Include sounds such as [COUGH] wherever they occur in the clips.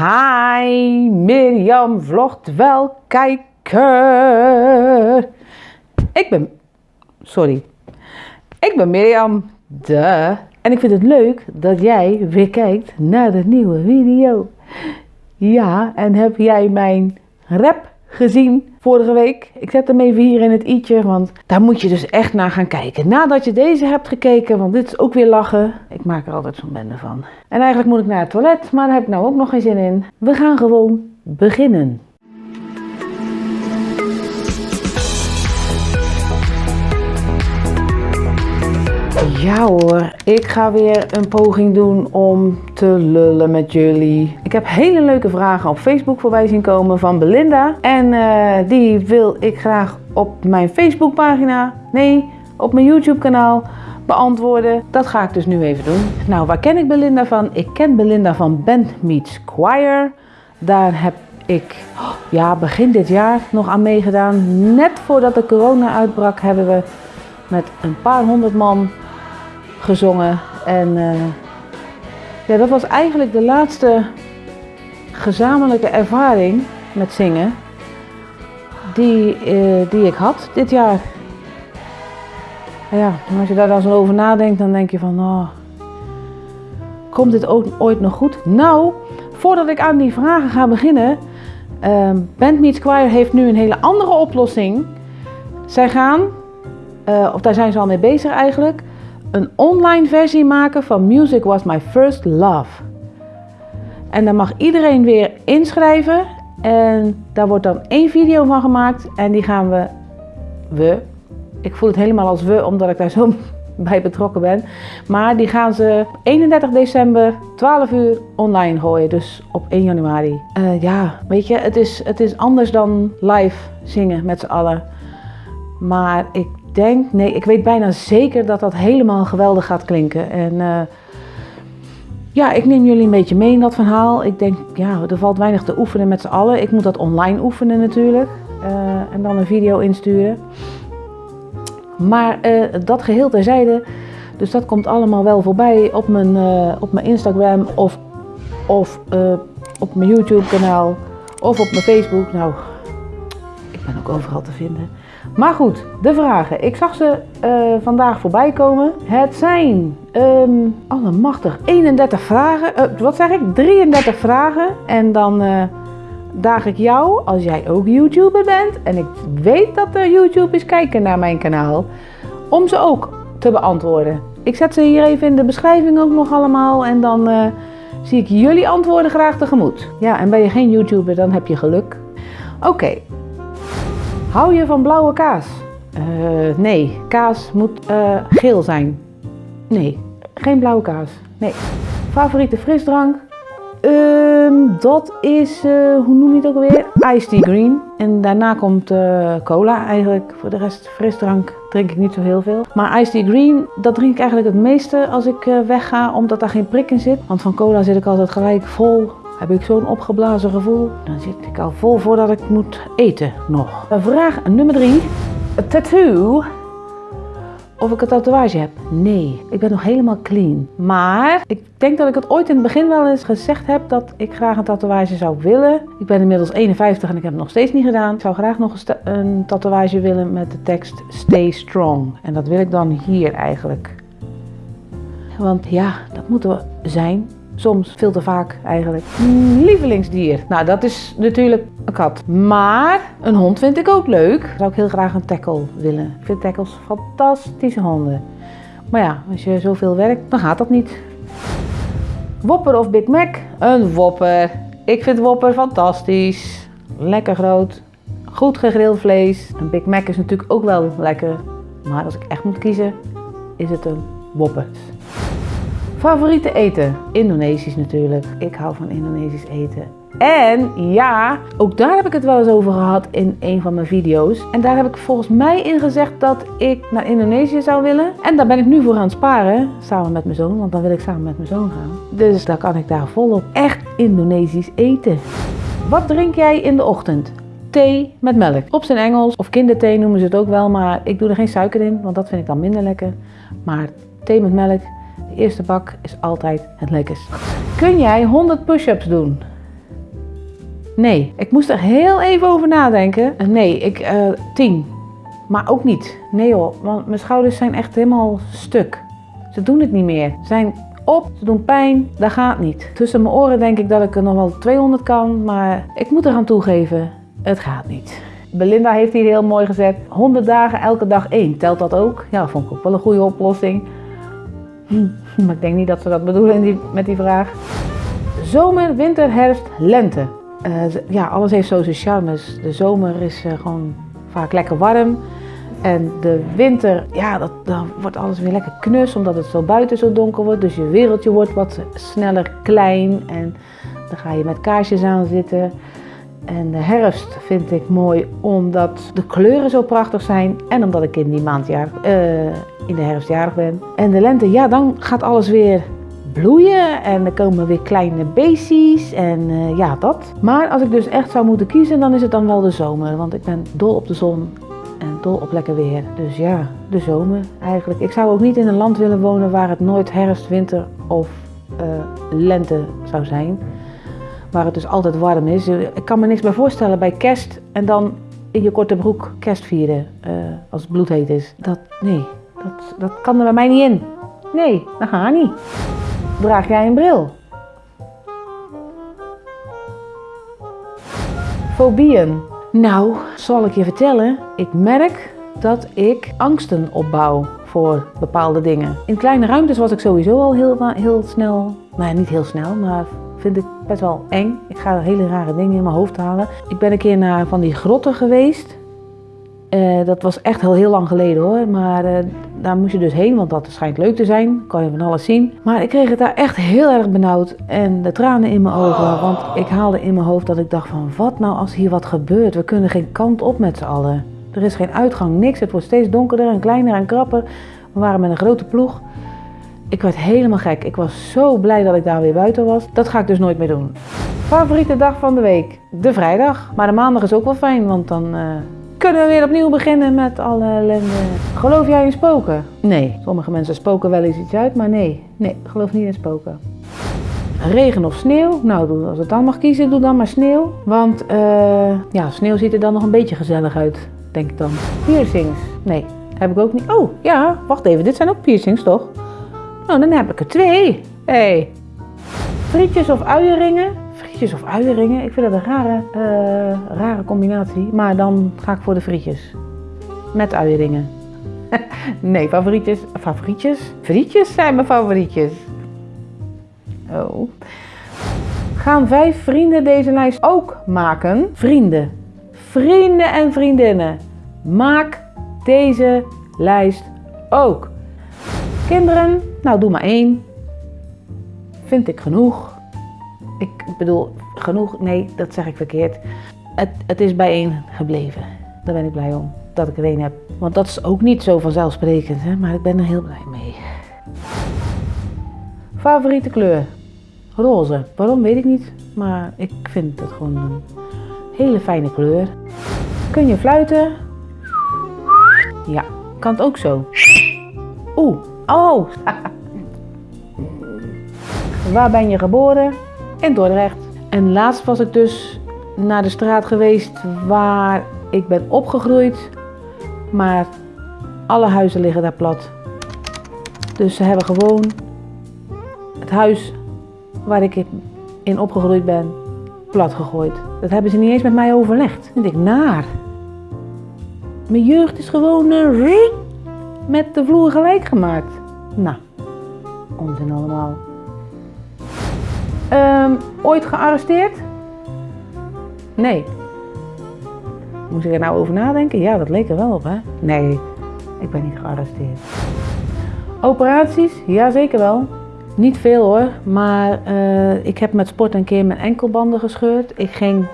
Hi, Mirjam vlogt wel kijker. Ik ben, sorry, ik ben Mirjam, de. En ik vind het leuk dat jij weer kijkt naar de nieuwe video. Ja, en heb jij mijn rap gezien vorige week? Ik zet hem even hier in het i'tje, want daar moet je dus echt naar gaan kijken. Nadat je deze hebt gekeken, want dit is ook weer lachen. Ik maak er altijd zo'n bende van. En eigenlijk moet ik naar het toilet, maar daar heb ik nou ook nog geen zin in. We gaan gewoon beginnen. Ja hoor, ik ga weer een poging doen om te lullen met jullie. Ik heb hele leuke vragen op Facebook voorbij zien komen van Belinda. En uh, die wil ik graag op mijn Facebookpagina, nee, op mijn YouTube kanaal beantwoorden. Dat ga ik dus nu even doen. Nou, waar ken ik Belinda van? Ik ken Belinda van Band Meets Choir. Daar heb ik ja, begin dit jaar nog aan meegedaan. Net voordat de corona uitbrak hebben we met een paar honderd man gezongen. En uh, ja, dat was eigenlijk de laatste gezamenlijke ervaring met zingen die, uh, die ik had dit jaar. Ja, als je daar dan zo over nadenkt, dan denk je van, oh, komt dit ooit nog goed? Nou, voordat ik aan die vragen ga beginnen, uh, Band Meets Choir heeft nu een hele andere oplossing. Zij gaan, uh, of daar zijn ze al mee bezig eigenlijk, een online versie maken van Music Was My First Love. En daar mag iedereen weer inschrijven. En daar wordt dan één video van gemaakt. En die gaan we, we, ik voel het helemaal als we, omdat ik daar zo [LAUGHS] bij betrokken ben. Maar die gaan ze 31 december, 12 uur online gooien. Dus op 1 januari. Uh, ja, weet je, het is, het is anders dan live zingen met z'n allen. Maar ik denk, nee, ik weet bijna zeker dat dat helemaal geweldig gaat klinken. En uh, ja, ik neem jullie een beetje mee in dat verhaal. Ik denk, ja, er valt weinig te oefenen met z'n allen. Ik moet dat online oefenen natuurlijk. Uh, en dan een video insturen. Maar uh, dat geheel terzijde. Dus dat komt allemaal wel voorbij op mijn, op mijn Instagram of, of op mijn YouTube kanaal of op mijn Facebook. Nou, ik ben ook overal te vinden. Maar goed, de vragen. Ik zag ze uh, vandaag voorbij komen. Het zijn, um, allemachtig, 31 vragen. Uh, wat zeg ik? 33 vragen. En dan uh, daag ik jou, als jij ook YouTuber bent. En ik weet dat er YouTubers kijken naar mijn kanaal. Om ze ook te beantwoorden. Ik zet ze hier even in de beschrijving ook nog allemaal. En dan zie ik jullie antwoorden graag tegemoet. Ja, en ben je geen YouTuber, dan heb je geluk. Oké. Hou je van blauwe kaas? Uh, nee, kaas moet uh, geel zijn. Nee, geen blauwe kaas. Nee. Favoriete frisdrank? Um, dat is, uh, hoe noem je het ook alweer? Iced tea green. En daarna komt cola eigenlijk. Voor de rest frisdrank drink ik niet zo heel veel. Maar iced tea green, dat drink ik eigenlijk het meeste als ik wegga, omdat daar geen prik in zit. Want van cola zit ik altijd gelijk vol heb ik zo'n opgeblazen gevoel. Dan zit ik al vol voordat ik moet eten nog. Vraag nummer drie. Tattoo. Of ik een tatoeage heb? Nee, ik ben nog helemaal clean. Maar ik denk dat ik het ooit in het begin wel eens gezegd heb dat ik graag een tatoeage zou willen. Ik ben inmiddels 51 en ik heb het nog steeds niet gedaan. Ik zou graag nog een tatoeage willen met de tekst Stay Strong. En dat wil ik dan hier eigenlijk. Want ja, dat moeten we zijn. Soms veel te vaak eigenlijk. Lievelingsdier. Nou, dat is natuurlijk een kat. Maar een hond vind ik ook leuk. Zou ik heel graag een tackle willen. Ik vind tackles fantastische honden. Maar ja, als je zoveel werkt, dan gaat dat niet. Whopper of Big Mac? Een Whopper. Ik vind Whopper fantastisch. Lekker groot. Goed gegrild vlees. Een Big Mac is natuurlijk ook wel lekker. Maar als ik echt moet kiezen, is het een Whopper. Favoriete eten? Indonesisch natuurlijk. Ik hou van Indonesisch eten. En ja, ook daar heb ik het wel eens over gehad in een van mijn video's. En daar heb ik volgens mij in gezegd dat ik naar Indonesië zou willen. En daar ben ik nu voor aan het sparen, samen met mijn zoon, want dan wil ik samen met mijn zoon gaan. Dus dan kan ik daar volop echt Indonesisch eten. Wat drink jij in de ochtend? Thee met melk. Op zijn Engels, of kinderthee noemen ze het ook wel, maar ik doe er geen suiker in, want dat vind ik dan minder lekker. Maar thee met melk de eerste bak is altijd het lekkerst. Kun jij 100 push-ups doen? Nee. Ik moest er heel even over nadenken. Eh, Nee, ik, eh 10. Maar ook niet. Nee hoor, want mijn schouders zijn echt helemaal stuk. Ze doen het niet meer. Ze zijn op, ze doen pijn, dat gaat niet. Tussen mijn oren denk ik dat ik er nog wel 200 kan, maar ik moet eraan toegeven, het gaat niet. Belinda heeft hier heel mooi gezet, 100 dagen elke dag één. Telt dat ook? Ja, vond ik ook wel een goede oplossing. Hm, maar ik denk niet dat ze dat bedoelen die, met die vraag. Zomer, winter, herfst, lente. Eh, ja, alles heeft zo zijn charmes. De zomer is eh, gewoon vaak lekker warm. En de winter, ja, dat, dan wordt alles weer lekker knus, omdat het zo buiten zo donker wordt. Dus je wereldje wordt wat sneller klein en dan ga je met kaarsjes aan zitten. En de herfst vind ik mooi omdat de kleuren zo prachtig zijn en omdat ik in die maand jarig, eh, in de herfst jarig ben. En de lente, ja, dan gaat alles weer bloeien en er komen weer kleine beestjes en eh, ja, dat. Maar als ik dus echt zou moeten kiezen, dan is het dan wel de zomer, want ik ben dol op de zon en dol op lekker weer. Dus ja, de zomer eigenlijk. Ik zou ook niet in een land willen wonen waar het nooit herfst, winter of eh, lente zou zijn. Waar het dus altijd warm is. Ik kan me niks bij voorstellen bij kerst en dan in je korte broek kerst vieren eh, als het bloedheet is. Dat, nee, dat, dat kan er bij mij niet in. Nee, dat gaat niet. Draag jij een bril? Fobieën. Nou, zal ik je vertellen. Ik merk dat ik angsten opbouw voor bepaalde dingen. In kleine ruimtes was ik sowieso al heel, heel snel, nou ja, niet heel snel, maar vind ik best wel eng. Ik ga hele rare dingen in mijn hoofd halen. Ik ben een keer naar van die grotten geweest. Eh, dat was echt al heel lang geleden hoor, maar eh, daar moest je dus heen, want dat schijnt leuk te zijn. Kan je van alles zien. Maar ik kreeg het daar echt heel erg benauwd en de tranen in mijn ogen. Want ik haalde in mijn hoofd dat ik dacht van, wat nou als hier wat gebeurt? We kunnen geen kant op met z'n allen. Er is geen uitgang, niks. Het wordt steeds donkerder en kleiner en krapper. We waren met een grote ploeg. Ik werd helemaal gek. Ik was zo blij dat ik daar weer buiten was. Dat ga ik dus nooit meer doen. Favoriete dag van de week? De vrijdag. Maar de maandag is ook wel fijn, want dan eh, kunnen we weer opnieuw beginnen met alle ellende. Geloof jij in spoken? Nee. Sommige mensen spoken wel eens iets uit, maar nee. Nee, geloof niet in spoken. Regen of sneeuw? Nou, als het dan mag kiezen, doe dan maar sneeuw. Want eh, ja, sneeuw ziet er dan nog een beetje gezellig uit, denk ik dan. Piercings? Nee, heb ik ook niet. Oh, ja, wacht even. Dit zijn ook piercings, toch? Nou, dan heb ik er twee. Hey. Frietjes of uienringen? Frietjes of uienringen? Ik vind dat een rare, eh, rare combinatie. Maar dan ga ik voor de frietjes. Met uienringen. [LAUGHS] nee, favorietjes. Favorietjes? Frietjes zijn mijn favorietjes. Oh. Gaan vijf vrienden deze lijst ook maken? Vrienden. Vrienden en vriendinnen. Maak deze lijst ook. Kinderen, nou doe maar één. Vind ik genoeg. Ik bedoel, genoeg, nee, dat zeg ik verkeerd. Het, het is bij één gebleven. Daar ben ik blij om, dat ik er één heb. Want dat is ook niet zo vanzelfsprekend, hè? maar ik ben er heel blij mee. Favoriete kleur? Roze. Waarom weet ik niet, maar ik vind het gewoon een hele fijne kleur. Kun je fluiten? Ja, kan het ook zo. Oeh, oh. Waar ben je geboren? In Dordrecht. En laatst was ik dus naar de straat geweest waar ik ben opgegroeid. Maar alle huizen liggen daar plat. Dus ze hebben gewoon het huis waar ik in opgegroeid ben plat gegooid. Dat hebben ze niet eens met mij overlegd. Vind ik naar. Mijn jeugd is gewoon eh, met de vloer gelijk gemaakt. Nou, onzin allemaal. Ehm, ooit gearresteerd? Nee. Moest ik er nou over nadenken? Ja, dat leek er wel op, hè? Nee, ik ben niet gearresteerd. Operaties? Ja, zeker wel. Niet veel hoor, maar eh, ik heb met sport een keer mijn enkelbanden gescheurd. Ik ging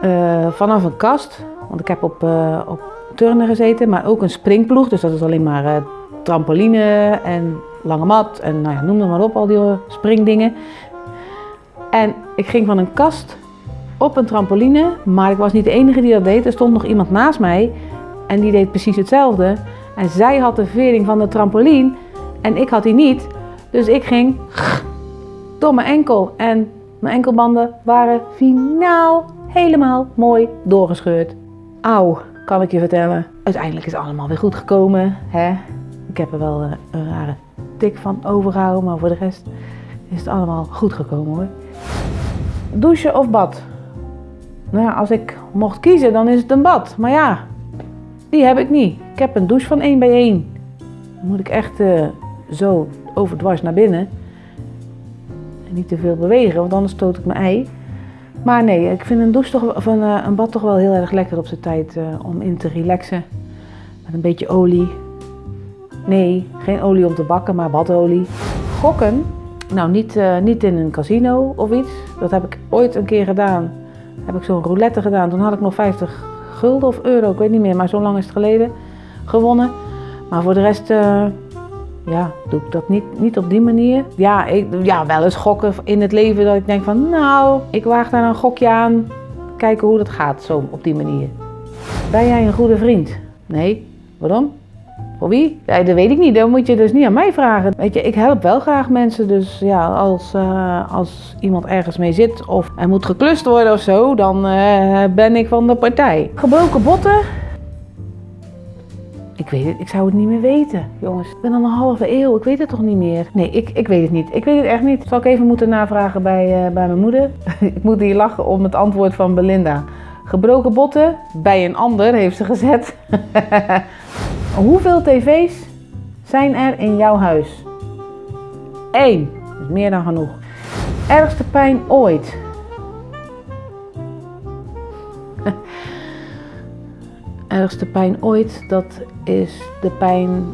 eh, vanaf een kast, want ik heb op, eh, op turnen gezeten, maar ook een springploeg. Dus dat is alleen maar trampoline en lange mat en nou ja, noem het maar op, al die eh, springdingen. En ik ging van een kast op een trampoline, maar ik was niet de enige die dat deed. Er stond nog iemand naast mij en die deed precies hetzelfde. En zij had de vering van de trampoline en ik had die niet. Dus ik ging door mijn enkel en mijn enkelbanden waren finaal helemaal mooi doorgescheurd. Auw, kan ik je vertellen. Uiteindelijk is het allemaal weer goed gekomen. Hè? Ik heb er wel eh, een rare tik van overgehouden, maar voor de rest is het allemaal goed gekomen hoor. Douchen of bad? Nou ja, als ik mocht kiezen, dan is het een bad. Maar ja, die heb ik niet. Ik heb een douche van 1 bij 1. Dan moet ik echt uh, zo overdwars naar binnen. En niet te veel bewegen, want anders stoot ik mijn ei. Maar nee, ik vind een douche toch, of een, uh, een bad toch wel heel erg lekker op zijn tijd om in te relaxen. Met een beetje olie. Nee, geen olie om te bakken, maar badolie. Gokken? Nou, niet, uh, niet in een casino of iets. Dat heb ik ooit een keer gedaan. Heb ik zo'n roulette gedaan. Toen had ik nog 50 gulden of euro, ik weet niet meer, maar zo lang is het geleden, gewonnen. Maar voor de rest, uh, ja, doe ik dat niet, niet op die manier. Ja, ik, ja, wel eens gokken in het leven dat ik denk van, nou, ik waag daar een gokje aan. Kijken hoe dat gaat, zo op die manier. Ben jij een goede vriend? Nee. Waarom? Wie? Ja, dat weet ik niet. Dat moet je dus niet aan mij vragen. Weet je, ik help wel graag mensen. Dus ja, als, uh, als iemand ergens mee zit of er moet geklust worden of zo, dan uh, ben ik van de partij. Gebroken botten? Ik weet het, ik zou het niet meer weten, jongens. Ik ben al een halve eeuw, ik weet het toch niet meer? Nee, ik, ik weet het niet. Ik weet het echt niet. Zal ik even moeten navragen bij, uh, bij mijn moeder? [LAUGHS] ik moet hier lachen om het antwoord van Belinda. Gebroken botten bij een ander, heeft ze gezet. [LAUGHS] Hoeveel tv's zijn er in jouw huis? Eén. Dat is meer dan genoeg. Ergste pijn ooit? [LAUGHS] Ergste pijn ooit, dat is de pijn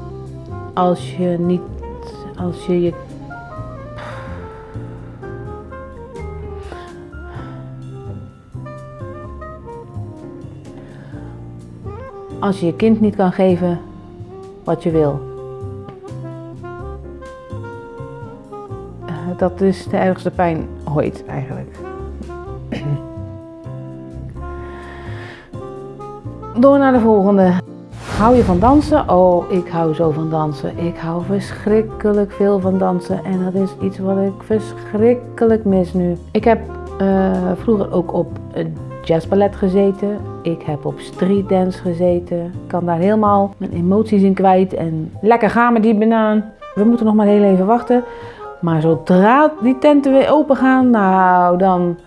als je niet, als je je als je je kind niet kan geven wat je wil. Dat is de ergste pijn ooit eigenlijk. [CLEARS THROAT] Door naar de volgende. Hou je van dansen? Oh, ik hou zo van dansen. Ik hou verschrikkelijk veel van dansen. En dat is iets wat ik verschrikkelijk mis nu. Ik heb uh, vroeger ook op jazzballet gezeten. Ik heb op streetdance gezeten. Kan daar helemaal mijn emoties in kwijt. En lekker gaan met die banaan. We moeten nog maar heel even wachten. Maar zodra die tenten weer open gaan, nou dan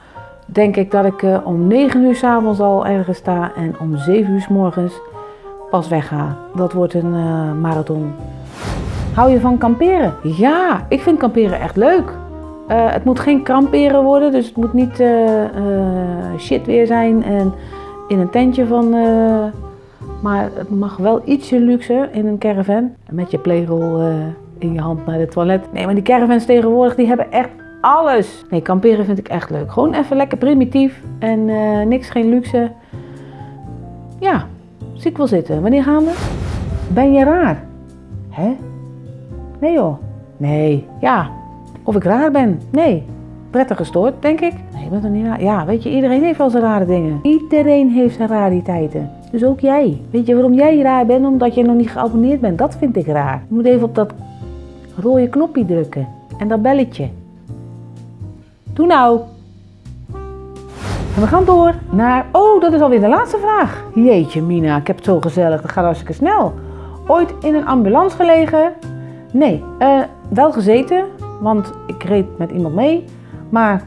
denk ik dat ik uh, om 9 uur s'avonds al ergens sta. En om 7 uur s morgens pas wegga. Dat wordt een uh, marathon. Hou je van kamperen? Ja, ik vind kamperen echt leuk. Uh, het moet geen kamperen worden, dus het moet niet uh, shit weer zijn en in een tentje van. maar het mag wel ietsje luxe in een caravan. Met je plegel in je hand naar het toilet. Nee, maar die caravans tegenwoordig die hebben echt alles. Nee, kamperen vind ik echt leuk. Gewoon even lekker primitief en niks, geen luxe. Ja, zie ik wel zitten. Wanneer gaan we? Ben je raar? Hè? Nee joh. Nee, ja, of ik raar ben? Nee. Prettig gestoord, denk ik? Nee, ik ben niet raar? Ja, weet je, iedereen heeft wel zijn rare dingen. Iedereen heeft zijn rariteiten. Dus ook jij. Weet je waarom jij raar bent? Omdat je nog niet geabonneerd bent. Dat vind ik raar. Je moet even op dat rode knopje drukken. En dat belletje. Doe nou. En we gaan door naar... Oh, dat is alweer de laatste vraag. Jeetje, Mina, ik heb het zo gezellig. Dat gaat hartstikke snel. Ooit in een ambulance gelegen? Nee. Uh, wel gezeten, want ik reed met iemand mee. Maar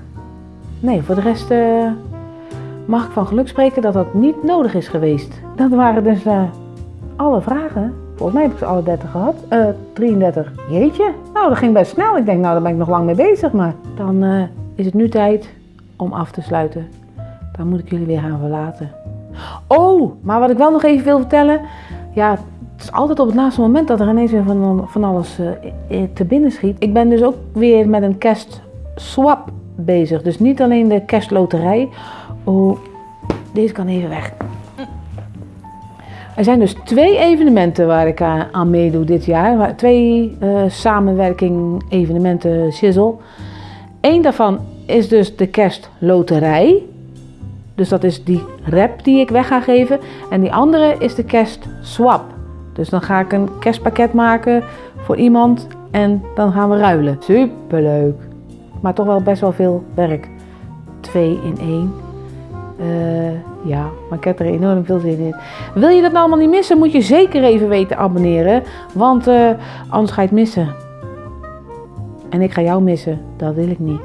nee, voor de rest uh, mag ik van geluk spreken dat dat niet nodig is geweest. Dat waren dus uh, alle vragen. Volgens mij heb ik ze alle 30 gehad. Uh, 33. Jeetje. Nou, dat ging best snel. Ik denk, nou, daar ben ik nog lang mee bezig. Maar dan is het nu tijd om af te sluiten. Dan moet ik jullie weer gaan verlaten. Oh, maar wat ik wel nog even wil vertellen. Ja, het is altijd op het laatste moment dat er ineens weer van, van alles te binnen schiet. Ik ben dus ook weer met een swap bezig. Dus niet alleen de kerstloterij. Oh, deze kan even weg. Er zijn dus twee evenementen waar ik aan meedoe dit jaar. Twee uh, samenwerking evenementen Shizzle. Eén daarvan is dus de kerstloterij. Dus dat is die rap die ik weg ga geven. En die andere is de kerstswap. Dus dan ga ik een kerstpakket maken voor iemand en dan gaan we ruilen. Superleuk. Maar toch wel best wel veel werk. Twee in één. Eh, ja, maar ik heb er enorm veel zin in. Wil je dat nou allemaal niet missen, moet je zeker even weten abonneren. Want uh, anders ga je het missen. En ik ga jou missen. Dat wil ik niet.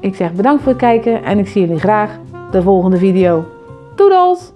Ik zeg bedankt voor het kijken en ik zie jullie graag de volgende video. Doedels!